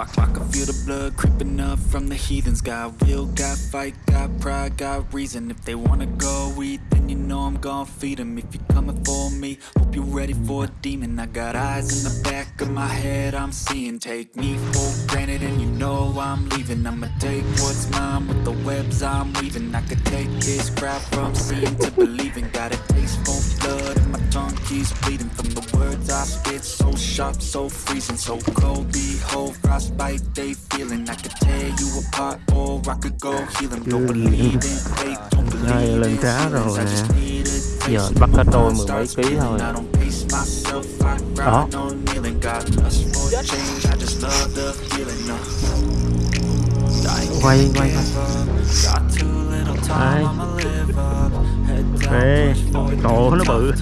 I, can feel the blood creeping up from the heathens. Got will, got fight, got pride, got reason. If they wanna go eat, then you know I'm gon' feed 'em. If you're coming for me, hope you're ready for a demon. I got eyes in the back of my head, I'm seeing. Take me for granted, and you know I'm leaving. I'ma take what's mine with the webs I'm weaving. I could take this crowd from seeing to believing. Got a taste for tongue keeps bleeding from the words I spit. So sharp, so freezing, so cold. Behold, frostbite they feeling. I could tear you apart, or I could go heal 'em. Don't believe in fate, don't believe in cá. I just need a taste Giờ of bắt my cả mười mấy starts ký thôi. I don't pace myself, I Đó. grind on kneeling. Got lust for change, I just love the feeling. I ain't Quay, gonna quay, give up. Trời ơi, nó bự